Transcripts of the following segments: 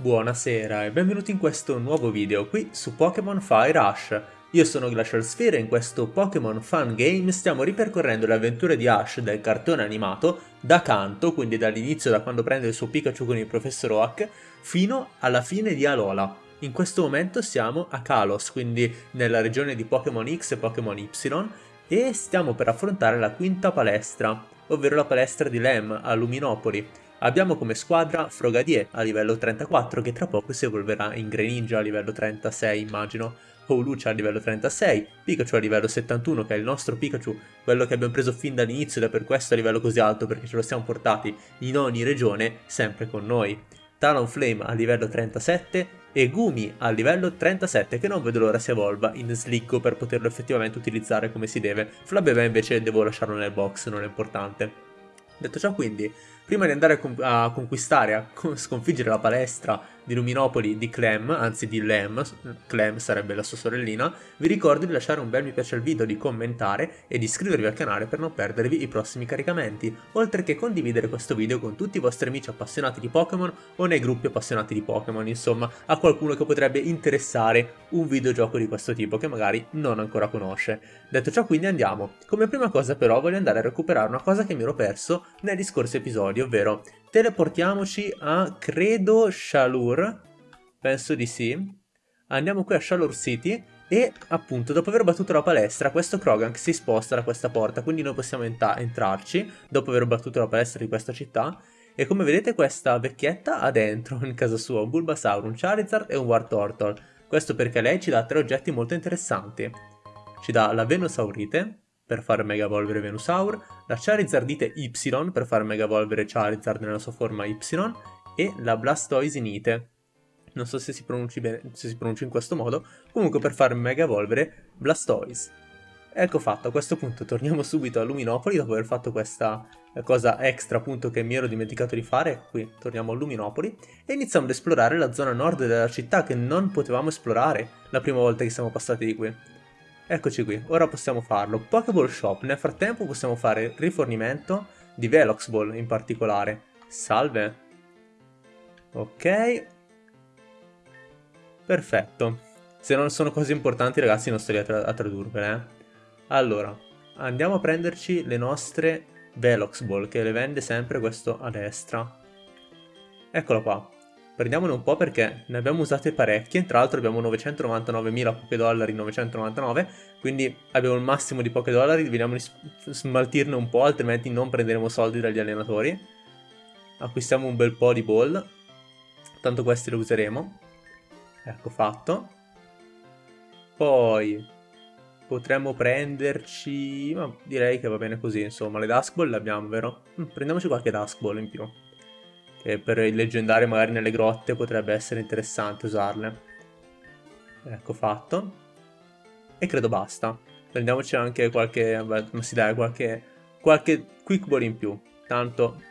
Buonasera e benvenuti in questo nuovo video qui su Pokémon Fire Ash. Io sono Glacial Sphere e in questo Pokémon Fun Game stiamo ripercorrendo le avventure di Ash del cartone animato da canto, quindi dall'inizio da quando prende il suo Pikachu con il Professor Oak, fino alla fine di Alola. In questo momento siamo a Kalos, quindi nella regione di Pokémon X e Pokémon Y, e stiamo per affrontare la quinta palestra, ovvero la palestra di Lem a Luminopoli. Abbiamo come squadra Frogadier a livello 34 che tra poco si evolverà in Greninja a livello 36 immagino, Howlucha a livello 36, Pikachu a livello 71 che è il nostro Pikachu, quello che abbiamo preso fin dall'inizio ed è per questo a livello così alto perché ce lo siamo portati in ogni regione sempre con noi. Talonflame a livello 37 e Gumi a livello 37 che non vedo l'ora si evolva in Slicko per poterlo effettivamente utilizzare come si deve. Flabébé invece devo lasciarlo nel box, non è importante. Detto ciò quindi, prima di andare a, conquistare, a sconfiggere la palestra di Luminopoli di Clem, anzi di Lem, Clem sarebbe la sua sorellina, vi ricordo di lasciare un bel mi piace al video, di commentare e di iscrivervi al canale per non perdervi i prossimi caricamenti, oltre che condividere questo video con tutti i vostri amici appassionati di Pokémon o nei gruppi appassionati di Pokémon, insomma, a qualcuno che potrebbe interessare un videogioco di questo tipo che magari non ancora conosce. Detto ciò quindi andiamo. Come prima cosa però voglio andare a recuperare una cosa che mi ero perso negli scorsi episodi, ovvero teleportiamoci a, credo, Shalur, penso di sì. Andiamo qui a Shalur City e appunto dopo aver battuto la palestra questo Krogan si sposta da questa porta, quindi noi possiamo entrarci dopo aver battuto la palestra di questa città. E come vedete questa vecchietta ha dentro in casa sua un Bulbasaur, un Charizard e un Wartortle. Questo perché lei ci dà tre oggetti molto interessanti. Ci dà la Venusaurite, per far mega evolvere Venusaur, la Charizardite Y per far mega evolvere Charizard nella sua forma Y e la Blastoisinite. Non so se si bene, se si pronuncia in questo modo, comunque per far mega evolvere Blastoise. Ecco fatto, a questo punto torniamo subito a Luminopoli dopo aver fatto questa cosa extra appunto che mi ero dimenticato di fare, qui torniamo a Luminopoli, e iniziamo ad esplorare la zona nord della città che non potevamo esplorare la prima volta che siamo passati di qui. Eccoci qui, ora possiamo farlo. Pokéball Shop, nel frattempo possiamo fare rifornimento di Velox Ball in particolare. Salve. Ok. Perfetto. Se non sono cose importanti ragazzi non sto lì a, tra a tradurvele. Eh. Allora, andiamo a prenderci le nostre Velox Ball che le vende sempre questo a destra. Eccolo qua. Prendiamone un po' perché ne abbiamo usate parecchie, tra l'altro abbiamo 999.000 poche dollari, 999, quindi abbiamo il massimo di poche dollari, vediamo di smaltirne un po', altrimenti non prenderemo soldi dagli allenatori. Acquistiamo un bel po' di ball, tanto questi lo useremo. Ecco fatto. Poi potremmo prenderci, ma direi che va bene così, insomma, le Dusk Ball le abbiamo, vero? Mm, prendiamoci qualche Dusk Ball in più che per il leggendario magari nelle grotte potrebbe essere interessante usarle. Ecco fatto. E credo basta. Prendiamoci anche qualche, beh, ma si dà qualche, qualche quick ball in più. Tanto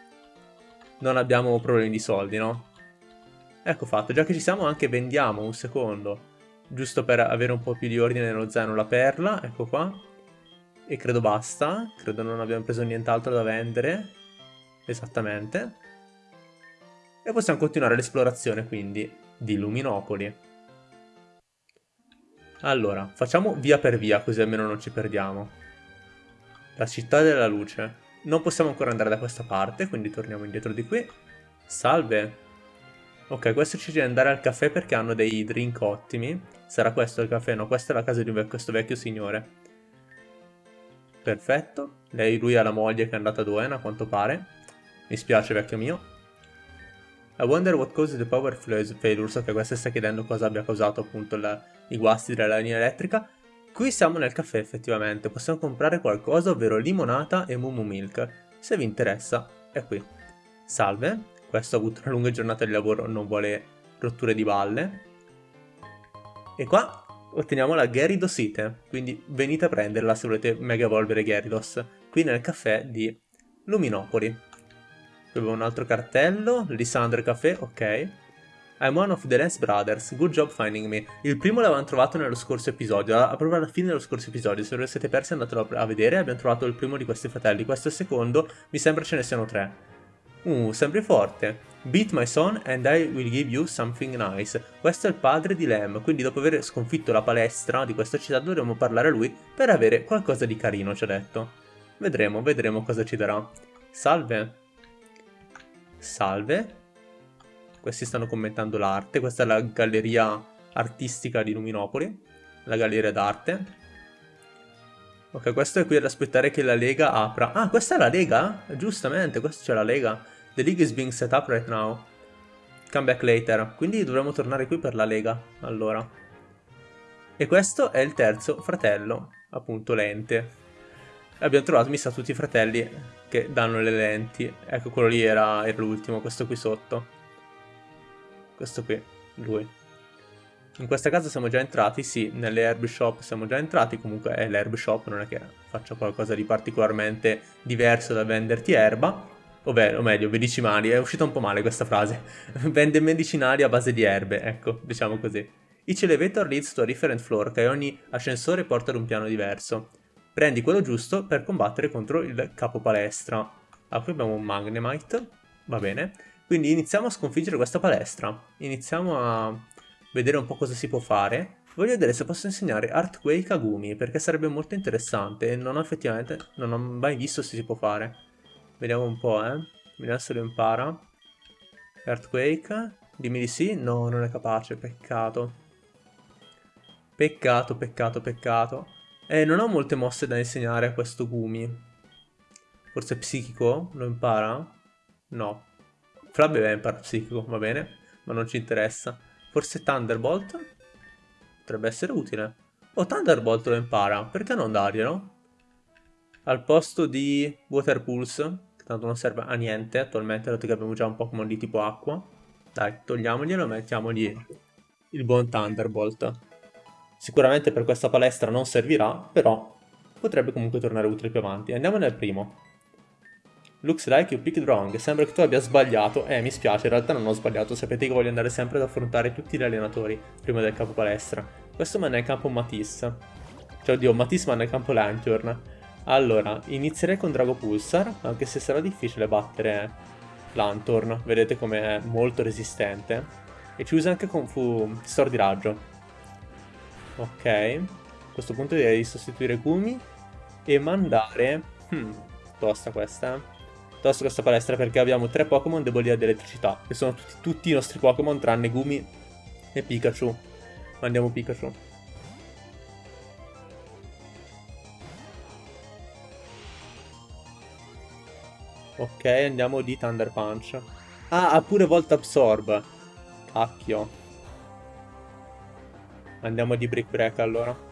non abbiamo problemi di soldi, no? Ecco fatto, già che ci siamo anche vendiamo un secondo, giusto per avere un po' più di ordine nello zaino la perla, ecco qua. E credo basta, credo non abbiamo preso nient'altro da vendere, esattamente. E possiamo continuare l'esplorazione quindi di Luminopoli. Allora, facciamo via per via così almeno non ci perdiamo. La città della luce. Non possiamo ancora andare da questa parte, quindi torniamo indietro di qui. Salve! Ok, questo ci deve andare al caffè perché hanno dei drink ottimi. Sarà questo il caffè? No, questa è la casa di questo vecchio signore. Perfetto. Lei, lui ha la moglie che è andata a Doen, a quanto pare. Mi spiace, vecchio mio. I wonder what caused the power failure, so che questa sta chiedendo cosa abbia causato appunto la, i guasti della linea elettrica. Qui siamo nel caffè effettivamente, possiamo comprare qualcosa, ovvero limonata e mumu milk. Se vi interessa, è qui. Salve, questo ha avuto una lunga giornata di lavoro, non vuole rotture di balle. E qua otteniamo la Gyarados quindi venite a prenderla se volete mega evolvere Gyarados, qui nel caffè di Luminopoli. Qui un altro cartello, Lissandre Café, ok. I'm one of the Lance Brothers, good job finding me. Il primo l'avevamo trovato nello scorso episodio, proprio alla fine dello scorso episodio, se lo siete persi andatelo a vedere, abbiamo trovato il primo di questi fratelli, questo è il secondo, mi sembra ce ne siano tre. Uh, sempre forte. Beat my son and I will give you something nice. Questo è il padre di Lem, quindi dopo aver sconfitto la palestra di questa città dovremo parlare a lui per avere qualcosa di carino, ci ha detto. Vedremo, vedremo cosa ci darà. Salve. Salve. Questi stanno commentando l'arte, questa è la galleria artistica di Luminopoli, la galleria d'arte. Ok, questo è qui ad aspettare che la Lega apra. Ah, questa è la Lega? Giustamente, questa c'è la Lega. The League is being set up right now. Come back later. Quindi dovremmo tornare qui per la Lega, allora. E questo è il terzo fratello, appunto lente. Abbiamo trovato, mi sa, tutti i fratelli che danno le lenti. Ecco, quello lì era, era l'ultimo, questo qui sotto. Questo qui, lui. In questa casa siamo già entrati, sì, nelle herb shop siamo già entrati, comunque è l'herb shop, non è che faccia qualcosa di particolarmente diverso da venderti erba, ovvero, o meglio, medicinali, è uscita un po' male questa frase, vende medicinali a base di erbe, ecco, diciamo così. Each elevator leads to a different floor, che ogni ascensore porta ad un piano diverso. Prendi quello giusto per combattere contro il capo palestra. Ah, qui abbiamo un Magnemite, va bene. Quindi iniziamo a sconfiggere questa palestra. Iniziamo a vedere un po' cosa si può fare. Voglio vedere se posso insegnare Artquake a Gumi, perché sarebbe molto interessante e non ho effettivamente, non ho mai visto se si può fare. Vediamo un po', eh. Vediamo se lo impara. Earthquake. Dimmi di sì. No, non è capace, peccato. Peccato, peccato, peccato. Eh, non ho molte mosse da insegnare a questo Gumi. Forse psichico? Lo impara? No. Flabbe impara psichico, va bene, ma non ci interessa. Forse Thunderbolt? Potrebbe essere utile. Oh, Thunderbolt lo impara. Perché non darglielo? Al posto di Water Pulse, che tanto non serve a niente attualmente, dato che abbiamo già un Pokémon di tipo acqua. Dai, togliamoglielo e mettiamogli il buon Thunderbolt. Sicuramente per questa palestra non servirà, però potrebbe comunque tornare utile più avanti. Andiamo nel primo. Looks like you picked wrong. Sembra che tu abbia sbagliato. Eh, mi spiace, in realtà non ho sbagliato. Sapete che voglio andare sempre ad affrontare tutti gli allenatori prima del capo palestra. Questo ma nel campo Matisse. Cioè, oddio, Matisse ma nel campo Lantern. Allora, inizierei con Drago Pulsar, anche se sarà difficile battere Lanthorn. Vedete come è molto resistente. E ci usa anche con Fu Stor di raggio. Ok. A questo punto direi di sostituire Gumi e mandare... Hmm, tosta questa, tosto questa palestra perché abbiamo tre Pokémon deboli ad elettricità, che sono tutti, tutti i nostri Pokémon tranne Gumi e Pikachu. Mandiamo Pikachu. Ok, andiamo di Thunder Punch. Ah, ha pure Volt Absorb. Cacchio. Andiamo di Brick Break allora.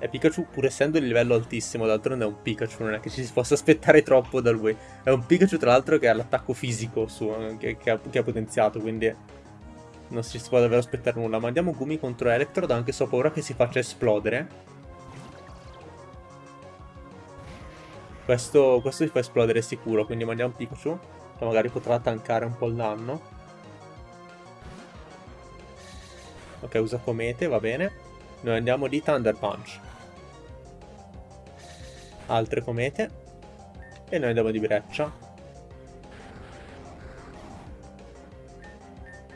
E Pikachu, pur essendo di livello altissimo, d'altronde è un Pikachu, non è che ci si possa aspettare troppo da lui. È un Pikachu, tra l'altro, che ha l'attacco fisico suo, che, che, ha, che, ha, potenziato, quindi non si può davvero aspettare nulla. Ma andiamo Gumi contro Electrode, anche se ho paura che si faccia esplodere. Questo, questo si fa esplodere sicuro, quindi mandiamo Pikachu, che magari potrà tankare un po' il danno. Ok, usa Comete, va bene. Noi andiamo di Thunder Punch altre comete e noi andiamo di breccia.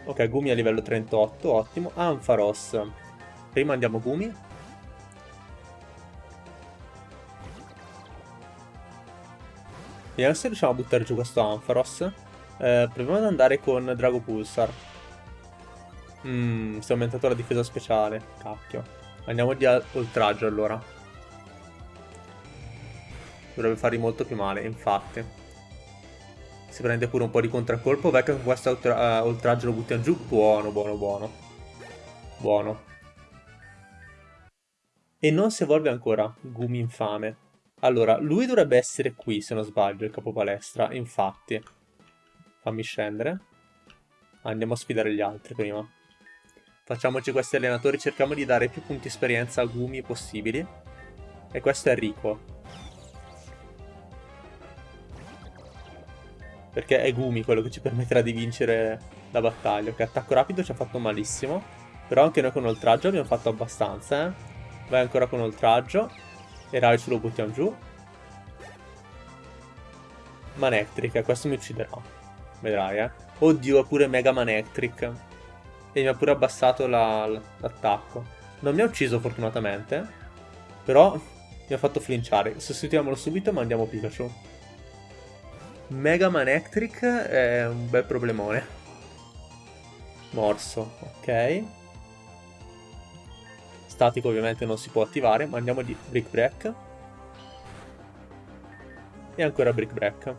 Ok, Gumi a livello 38, ottimo. Ampharos. Prima andiamo Gumi. Vediamo se riusciamo a buttare giù questo Ampharos. Eh, proviamo ad andare con Drago Pulsar. Mmm, si è aumentato la difesa speciale. Cacchio. Andiamo di oltraggio allora. Dovrebbe fargli molto più male, infatti. Si prende pure un po' di contraccolpo. Vecchio con questo uh, oltraggio lo buttiamo giù. Buono, buono, buono. Buono. E non si evolve ancora. Gumi infame. Allora, lui dovrebbe essere qui, se non sbaglio, il capo palestra. Infatti. Fammi scendere. Andiamo a sfidare gli altri prima. Facciamoci questi allenatori, cerchiamo di dare più punti esperienza a Gumi possibili. E questo è Rico. Perché è Gumi quello che ci permetterà di vincere la battaglia. Ok, attacco rapido ci ha fatto malissimo. Però anche noi con oltraggio abbiamo fatto abbastanza, eh. Vai ancora con oltraggio. E Raichu lo buttiamo giù. Manectric, questo mi ucciderà. Vedrai, eh. Oddio, è pure Mega Manectric. E mi ha pure abbassato l'attacco. La, non mi ha ucciso fortunatamente. Però mi ha fatto flinciare. Sostituiamolo subito e mandiamo Pikachu. Mega Manectric è un bel problemone. Morso, ok. Statico ovviamente non si può attivare, ma andiamo di Brick Break. E ancora Brick Break.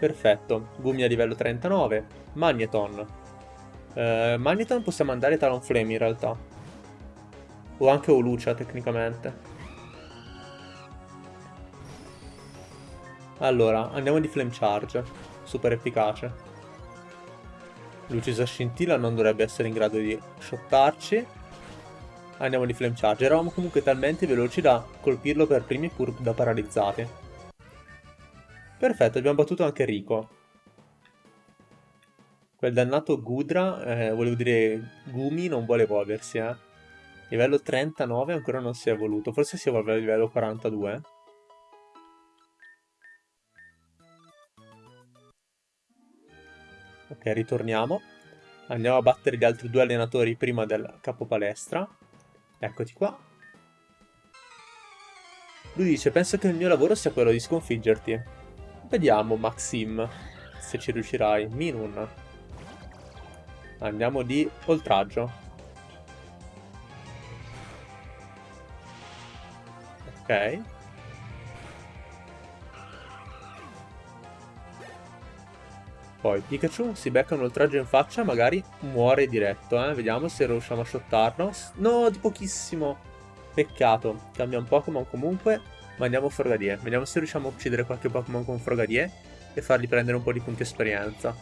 Perfetto, Gumi a livello 39, Magneton. Uh, Magneton possiamo andare Talonflame in realtà. O anche Olucia tecnicamente. Allora, andiamo di Flame Charge, super efficace. Lucisa Scintilla non dovrebbe essere in grado di shottarci. Andiamo di Flame Charge. Eravamo comunque talmente veloci da colpirlo per primi pur da paralizzati. Perfetto, abbiamo battuto anche Rico. Quel dannato Gudra, eh, volevo dire Gumi, non vuole evolversi, eh. Livello 39 ancora non si è evoluto, forse si evolve a livello 42. Ok, ritorniamo. Andiamo a battere gli altri due allenatori prima del capo palestra. Eccoti qua. Lui dice, penso che il mio lavoro sia quello di sconfiggerti. Vediamo, Maxim, se ci riuscirai. Minun. Andiamo di oltraggio. Ok. Poi Pikachu si becca un oltraggio in faccia, magari muore diretto, eh. Vediamo se riusciamo a shottarlo. No, di pochissimo. Peccato. Cambia un Pokémon comunque, ma andiamo Frogadier. Vediamo se riusciamo a uccidere qualche Pokémon con Frogadier e fargli prendere un po' di punti esperienza.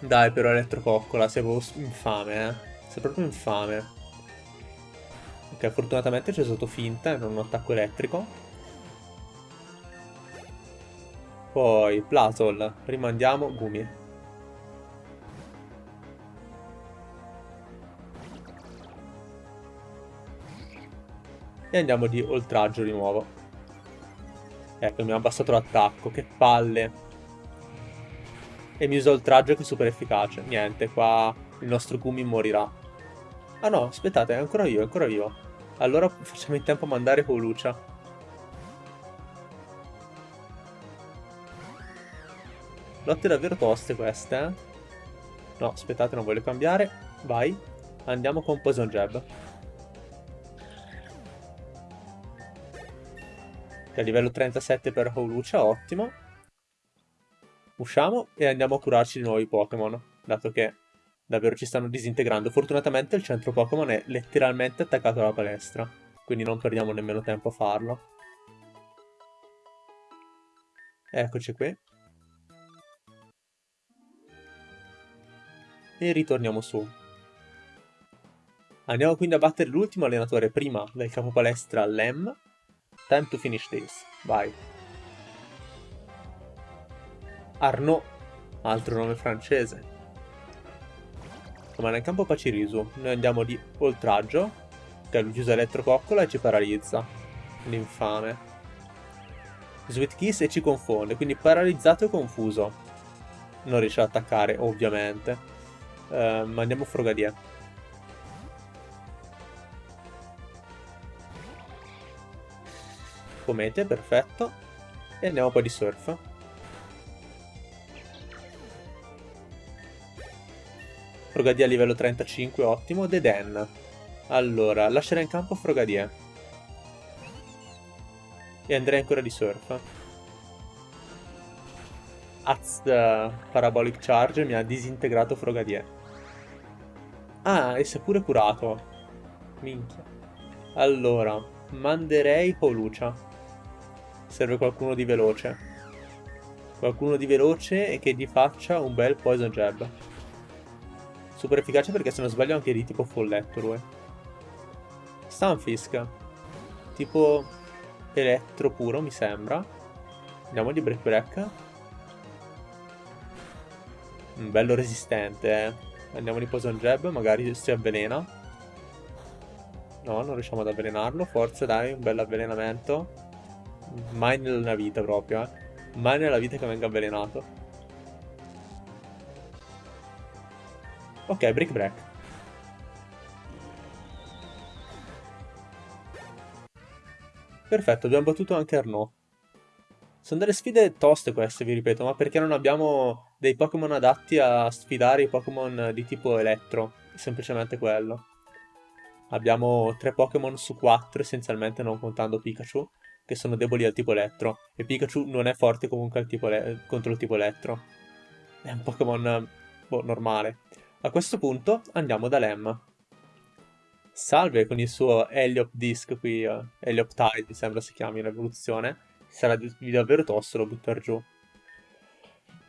Dai, però Elettrococcola, sei proprio infame, eh. Sei proprio infame. Ok, fortunatamente c'è stato finta e non un attacco elettrico. Poi Plasol, rimandiamo Gumi. E andiamo di oltraggio di nuovo. Ecco, mi ha abbassato l'attacco, che palle. E mi usa oltraggio che è super efficace. Niente, qua il nostro Gumi morirà. Ah no, aspettate, è ancora vivo, è ancora vivo. Allora facciamo in tempo a mandare Polucia. Lotte davvero toste queste, eh? No, aspettate, non voglio cambiare. Vai. Andiamo con Poison Jab. A livello 37 per Howlucia, ottimo. Usciamo e andiamo a curarci di nuovi Pokémon, dato che davvero ci stanno disintegrando. Fortunatamente il centro Pokémon è letteralmente attaccato alla palestra, quindi non perdiamo nemmeno tempo a farlo. Eccoci qui. e ritorniamo su. Andiamo quindi a battere l'ultimo allenatore prima del capo palestra Lem. Time to finish this. Vai. Arnaud, altro nome francese. Comanda in campo Pacirisu. Noi andiamo di oltraggio, che lui usa elettrococcola e ci paralizza. L'infame. Sweet Kiss e ci confonde, quindi paralizzato e confuso. Non riesce ad attaccare, ovviamente. Uh, mandiamo Frogadier. Comete, perfetto. E andiamo poi di surf. Frogadier livello 35, ottimo. Deden. Allora, lascerà in campo Frogadier. E andrei ancora di surf. Az Parabolic Charge mi ha disintegrato Frogadier. Ah, e si è pure curato. Minchia. Allora, manderei Polucia. Serve qualcuno di veloce. Qualcuno di veloce e che gli faccia un bel Poison Jab. Super efficace perché se non sbaglio anche di tipo folletto lui. Stunfisk. Tipo elettro puro mi sembra. Andiamo di Break Break. Un bello resistente eh. Andiamo di Poison Jab, magari si avvelena. No, non riusciamo ad avvelenarlo. Forza, dai, un bel avvelenamento. Mai nella vita proprio, eh. Mai nella vita che venga avvelenato. Ok, Brick Break. Perfetto, abbiamo battuto anche Arnaud. Sono delle sfide toste queste, vi ripeto, ma perché non abbiamo dei Pokémon adatti a sfidare i Pokémon di tipo elettro. Semplicemente quello. Abbiamo tre Pokémon su quattro, essenzialmente, non contando Pikachu, che sono deboli al tipo elettro. E Pikachu non è forte comunque contro il tipo elettro. È un Pokémon boh, normale. A questo punto andiamo da Lem. Salve con il suo Heliop Disc qui, uh, Heliop Tide mi sembra si chiami in evoluzione. Sarà di, davvero tosto lo buttare giù.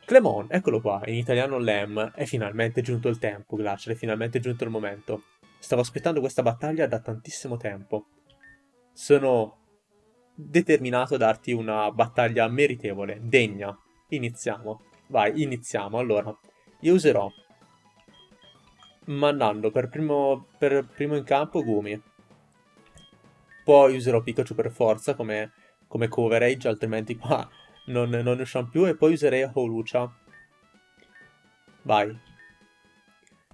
Clemon, eccolo qua, in italiano Lem, è finalmente giunto il tempo, Glacier, è finalmente giunto il momento. Stavo aspettando questa battaglia da tantissimo tempo. Sono determinato a darti una battaglia meritevole, degna. Iniziamo. Vai, iniziamo. Allora, io userò mandando per primo, per primo in campo Gumi. Poi userò Pikachu per forza come, come coverage, altrimenti qua non, non ne usciamo più. E poi userei Holucia. Vai.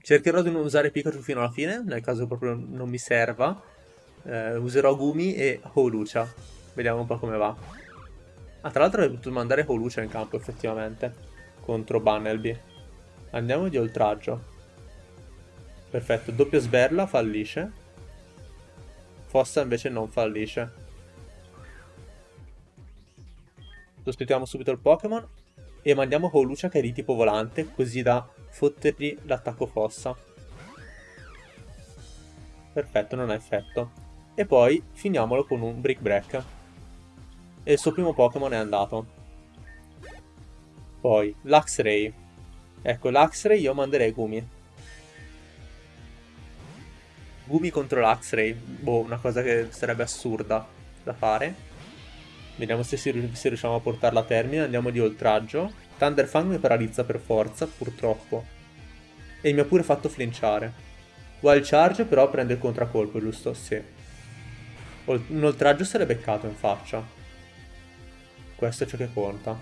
Cercherò di non usare Pikachu fino alla fine, nel caso proprio non mi serva. Eh, userò Gumi e Holucia. Vediamo un po' come va. Ah, tra l'altro avrei potuto mandare Holucia in campo, effettivamente. Contro Bunnelby. Andiamo di oltraggio. Perfetto, doppia sberla, fallisce. Fossa invece non fallisce. Sostituiamo subito il Pokémon e mandiamo Holucia che è di tipo volante, così da fottergli l'attacco fossa. Perfetto, non ha effetto. E poi finiamolo con un Brick Break. E il suo primo Pokémon è andato. Poi, Luxray. Ecco, Luxray io manderei Gumi. Gumi contro l'Ax-Ray, boh, una cosa che sarebbe assurda da fare. Vediamo se, si, se riusciamo a portarla a termine, andiamo di oltraggio. Thunderfang mi paralizza per forza, purtroppo. E mi ha pure fatto flinciare. Wild Charge però prende il contraccolpo, giusto? Sì. Un oltraggio l'è beccato in faccia. Questo è ciò che conta.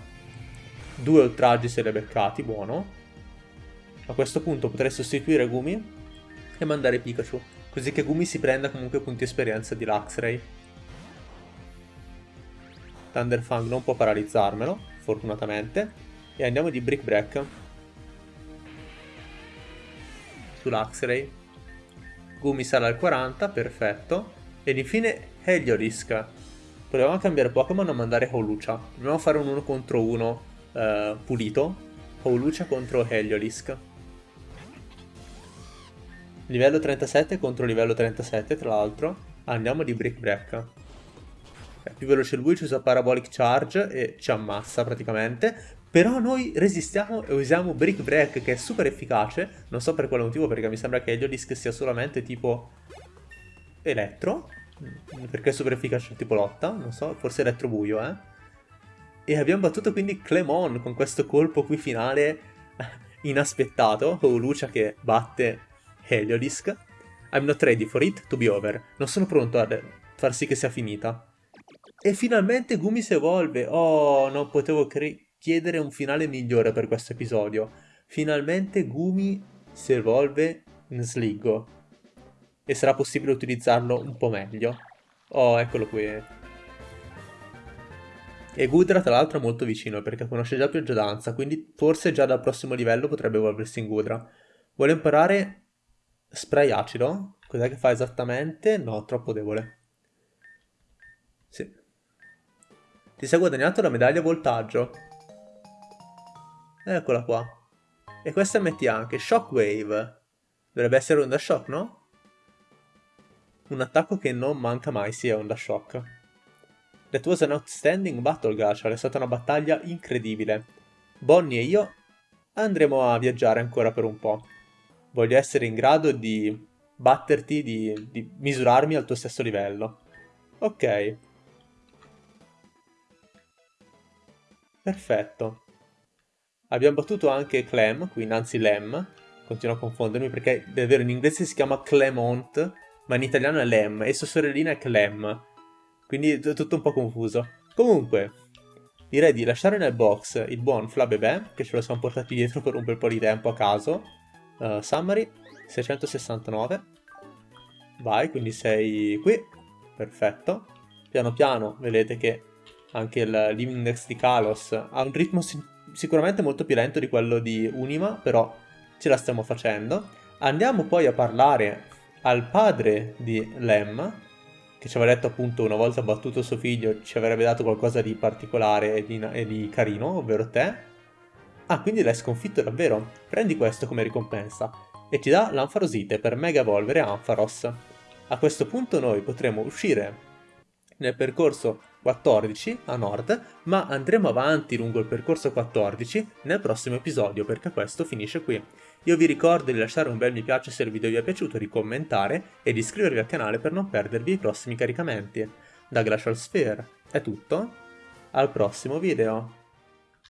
Due oltraggi se li è beccati, buono. A questo punto potrei sostituire Gumi e mandare Pikachu. Così che Gumi si prenda comunque punti esperienza di Luxray. Thunderfang non può paralizzarmelo, fortunatamente. E andiamo di Brick Break. Su Luxray. Gumi sale al 40, perfetto. Ed infine Heliolisk. Proviamo a cambiare Pokémon a mandare Holucia. Proviamo a fare un 1 contro 1 eh, pulito. Holucia contro Heliolisk. Livello 37 contro livello 37, tra l'altro. Andiamo di Brick Break. È più veloce lui, ci usa Parabolic Charge e ci ammassa praticamente. Però noi resistiamo e usiamo Brick Break che è super efficace. Non so per quale motivo, perché mi sembra che Heliolisk sia solamente tipo elettro. Perché è super efficace tipo lotta, non so, forse elettro buio, eh. E abbiamo battuto quindi Clemon con questo colpo qui finale inaspettato. O Lucia che batte Heliolisk. I'm not ready for it to be over. Non sono pronto a far sì che sia finita. E finalmente Gumi si evolve. Oh, non potevo chiedere un finale migliore per questo episodio. Finalmente Gumi si evolve in Sligo. E sarà possibile utilizzarlo un po' meglio. Oh, eccolo qui. E Gudra tra l'altro è molto vicino perché conosce già Pioggia Danza, quindi forse già dal prossimo livello potrebbe evolversi in Gudra. Vuole imparare Spray acido? Cos'è che fa esattamente? No, troppo debole. Sì. Ti sei guadagnato la medaglia voltaggio. Eccola qua. E questa metti anche Shockwave. Dovrebbe essere Onda Shock, no? Un attacco che non manca mai, sì, è Onda Shock. That was an outstanding battle, Gachar. È stata una battaglia incredibile. Bonnie e io andremo a viaggiare ancora per un po' voglio essere in grado di batterti, di, di misurarmi al tuo stesso livello. Ok. Perfetto. Abbiamo battuto anche Clem, qui Nancy Lem. Continuo a confondermi perché davvero in inglese si chiama Clemont, ma in italiano è Lem, e sua sorellina è Clem. Quindi è tutto un po' confuso. Comunque, direi di lasciare nel box il buon Flabebè, che ce lo siamo portati dietro per un bel po' di tempo a caso. Uh, summary, 669. Vai, quindi sei qui. Perfetto. Piano piano vedete che anche il Living Index di Kalos ha un ritmo sicuramente molto più lento di quello di Unima, però ce la stiamo facendo. Andiamo poi a parlare al padre di Lem, che ci aveva detto appunto una volta battuto suo figlio ci avrebbe dato qualcosa di particolare e di, e di carino, ovvero te. Ah, quindi l'hai sconfitto davvero? Prendi questo come ricompensa e ti dà l'Anfarosite per mega evolvere Ampharos. A questo punto noi potremo uscire nel percorso 14 a nord, ma andremo avanti lungo il percorso 14 nel prossimo episodio perché questo finisce qui. Io vi ricordo di lasciare un bel mi piace se il video vi è piaciuto, di commentare e di iscrivervi al canale per non perdervi i prossimi caricamenti. Da Glacial Sphere è tutto, al prossimo video!